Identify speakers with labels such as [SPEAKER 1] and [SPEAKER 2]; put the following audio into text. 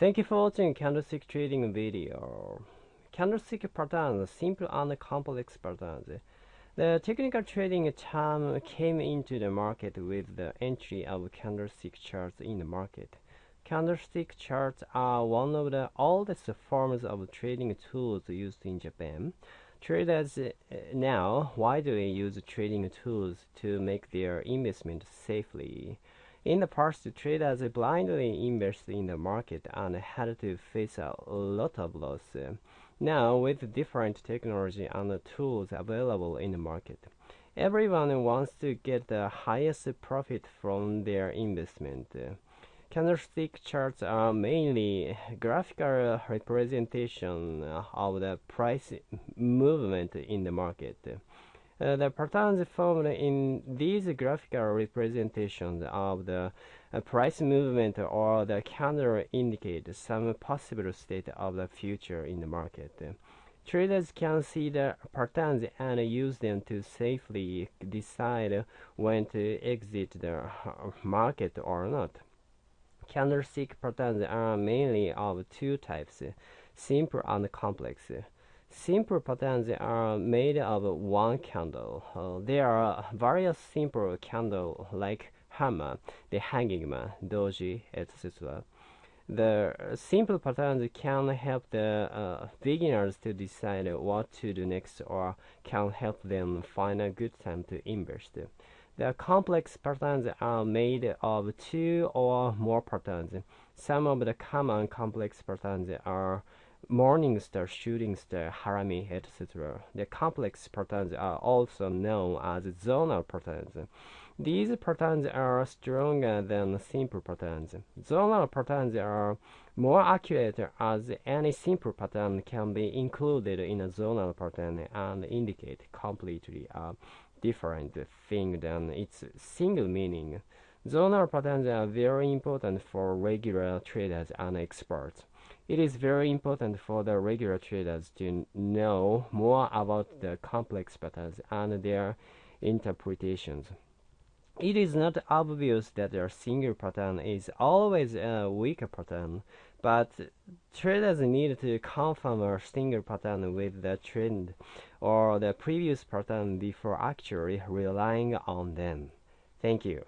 [SPEAKER 1] Thank you for watching candlestick trading video. Candlestick patterns, simple and complex patterns. The technical trading term came into the market with the entry of candlestick charts in the market. Candlestick charts are one of the oldest forms of trading tools used in Japan. Traders uh, now widely use trading tools to make their investment safely. In the past, traders blindly invested in the market and had to face a lot of loss. Now, with different technology and tools available in the market, everyone wants to get the highest profit from their investment. Candlestick charts are mainly graphical representation of the price movement in the market. Uh, the patterns formed in these graphical representations of the uh, price movement or the candle indicate some possible state of the future in the market. Traders can see the patterns and use them to safely decide when to exit the market or not. Candlestick patterns are mainly of two types, simple and complex. Simple patterns are made of one candle. Uh, there are various simple candles like hammer, the hanging man, doji, etc. The simple patterns can help the uh, beginners to decide what to do next or can help them find a good time to invest. The complex patterns are made of two or more patterns. Some of the common complex patterns are morning star, shooting star, harami, etc. The complex patterns are also known as zonal patterns. These patterns are stronger than simple patterns. Zonal patterns are more accurate as any simple pattern can be included in a zonal pattern and indicate completely a different thing than its single meaning. Zonal patterns are very important for regular traders and experts. It is very important for the regular traders to know more about the complex patterns and their interpretations. It is not obvious that a single pattern is always a weaker pattern, but traders need to confirm a single pattern with the trend or the previous pattern before actually relying on them. Thank you.